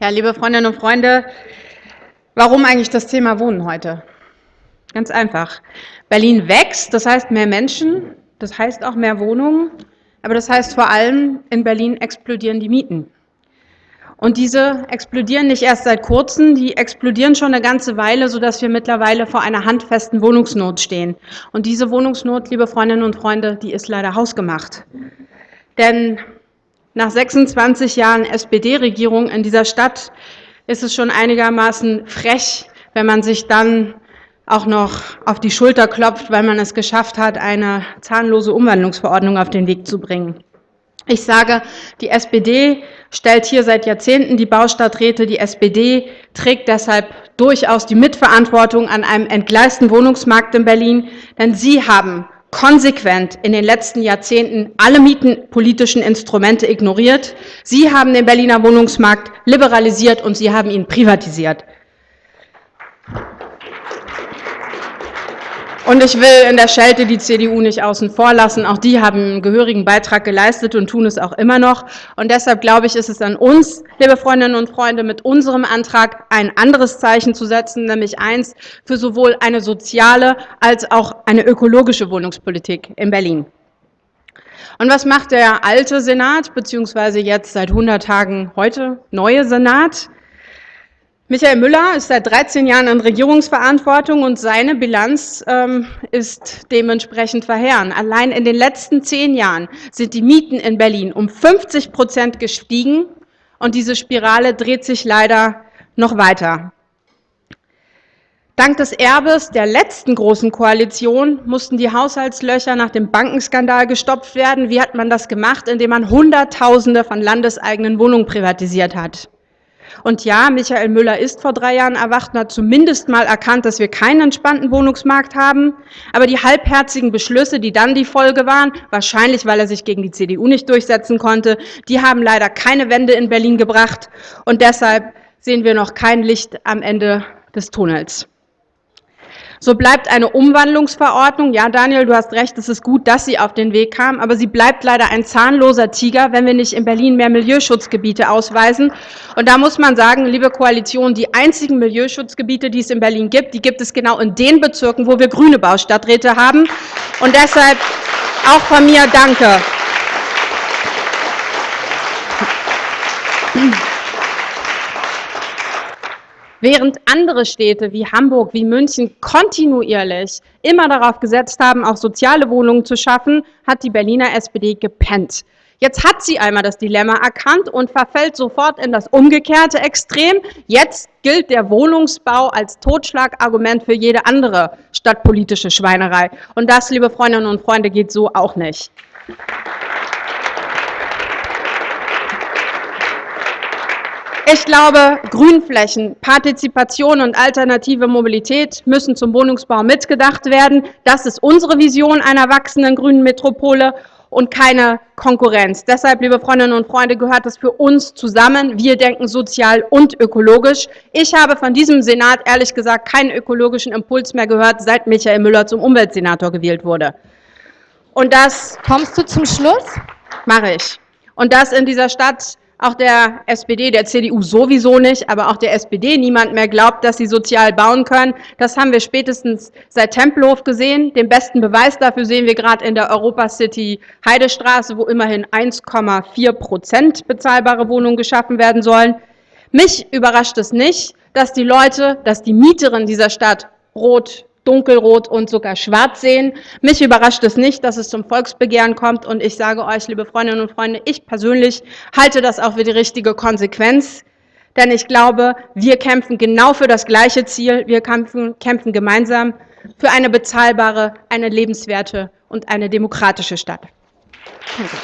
Ja, liebe Freundinnen und Freunde, warum eigentlich das Thema Wohnen heute? Ganz einfach. Berlin wächst, das heißt mehr Menschen, das heißt auch mehr Wohnungen, aber das heißt vor allem, in Berlin explodieren die Mieten. Und diese explodieren nicht erst seit kurzem, die explodieren schon eine ganze Weile, sodass wir mittlerweile vor einer handfesten Wohnungsnot stehen. Und diese Wohnungsnot, liebe Freundinnen und Freunde, die ist leider hausgemacht. Denn nach 26 Jahren SPD-Regierung in dieser Stadt ist es schon einigermaßen frech, wenn man sich dann auch noch auf die Schulter klopft, weil man es geschafft hat, eine zahnlose Umwandlungsverordnung auf den Weg zu bringen. Ich sage, die SPD stellt hier seit Jahrzehnten die Baustadträte. Die SPD trägt deshalb durchaus die Mitverantwortung an einem entgleisten Wohnungsmarkt in Berlin, denn Sie haben konsequent in den letzten Jahrzehnten alle mietenpolitischen Instrumente ignoriert. Sie haben den Berliner Wohnungsmarkt liberalisiert und Sie haben ihn privatisiert. Und ich will in der Schelte die CDU nicht außen vor lassen. Auch die haben einen gehörigen Beitrag geleistet und tun es auch immer noch. Und deshalb glaube ich, ist es an uns, liebe Freundinnen und Freunde, mit unserem Antrag ein anderes Zeichen zu setzen, nämlich eins für sowohl eine soziale als auch eine ökologische Wohnungspolitik in Berlin. Und was macht der alte Senat, beziehungsweise jetzt seit 100 Tagen heute neue Senat? Michael Müller ist seit 13 Jahren in Regierungsverantwortung und seine Bilanz ähm, ist dementsprechend verheerend. Allein in den letzten zehn Jahren sind die Mieten in Berlin um 50 Prozent gestiegen und diese Spirale dreht sich leider noch weiter. Dank des Erbes der letzten großen Koalition mussten die Haushaltslöcher nach dem Bankenskandal gestopft werden. Wie hat man das gemacht? Indem man Hunderttausende von landeseigenen Wohnungen privatisiert hat. Und ja, Michael Müller ist vor drei Jahren erwacht und hat zumindest mal erkannt, dass wir keinen entspannten Wohnungsmarkt haben. Aber die halbherzigen Beschlüsse, die dann die Folge waren, wahrscheinlich weil er sich gegen die CDU nicht durchsetzen konnte, die haben leider keine Wende in Berlin gebracht. Und deshalb sehen wir noch kein Licht am Ende des Tunnels. So bleibt eine Umwandlungsverordnung, ja Daniel, du hast recht, es ist gut, dass sie auf den Weg kam, aber sie bleibt leider ein zahnloser Tiger, wenn wir nicht in Berlin mehr Milieuschutzgebiete ausweisen. Und da muss man sagen, liebe Koalition, die einzigen Milieuschutzgebiete, die es in Berlin gibt, die gibt es genau in den Bezirken, wo wir grüne Baustadträte haben. Und deshalb auch von mir Danke. Während andere Städte wie Hamburg, wie München kontinuierlich immer darauf gesetzt haben, auch soziale Wohnungen zu schaffen, hat die Berliner SPD gepennt. Jetzt hat sie einmal das Dilemma erkannt und verfällt sofort in das umgekehrte Extrem. Jetzt gilt der Wohnungsbau als Totschlagargument für jede andere stadtpolitische Schweinerei. Und das, liebe Freundinnen und Freunde, geht so auch nicht. Ich glaube, Grünflächen, Partizipation und alternative Mobilität müssen zum Wohnungsbau mitgedacht werden. Das ist unsere Vision einer wachsenden grünen Metropole und keine Konkurrenz. Deshalb, liebe Freundinnen und Freunde, gehört das für uns zusammen. Wir denken sozial und ökologisch. Ich habe von diesem Senat ehrlich gesagt keinen ökologischen Impuls mehr gehört, seit Michael Müller zum Umweltsenator gewählt wurde. Und das... Kommst du zum Schluss? Mache ich. Und das in dieser Stadt auch der SPD, der CDU sowieso nicht, aber auch der SPD niemand mehr glaubt, dass sie sozial bauen können. Das haben wir spätestens seit Tempelhof gesehen. Den besten Beweis dafür sehen wir gerade in der Europa City Heidestraße, wo immerhin 1,4 Prozent bezahlbare Wohnungen geschaffen werden sollen. Mich überrascht es nicht, dass die Leute, dass die Mieterinnen dieser Stadt rot dunkelrot und sogar schwarz sehen. Mich überrascht es nicht, dass es zum Volksbegehren kommt und ich sage euch, liebe Freundinnen und Freunde, ich persönlich halte das auch für die richtige Konsequenz, denn ich glaube, wir kämpfen genau für das gleiche Ziel, wir kämpfen, kämpfen gemeinsam für eine bezahlbare, eine lebenswerte und eine demokratische Stadt. Danke.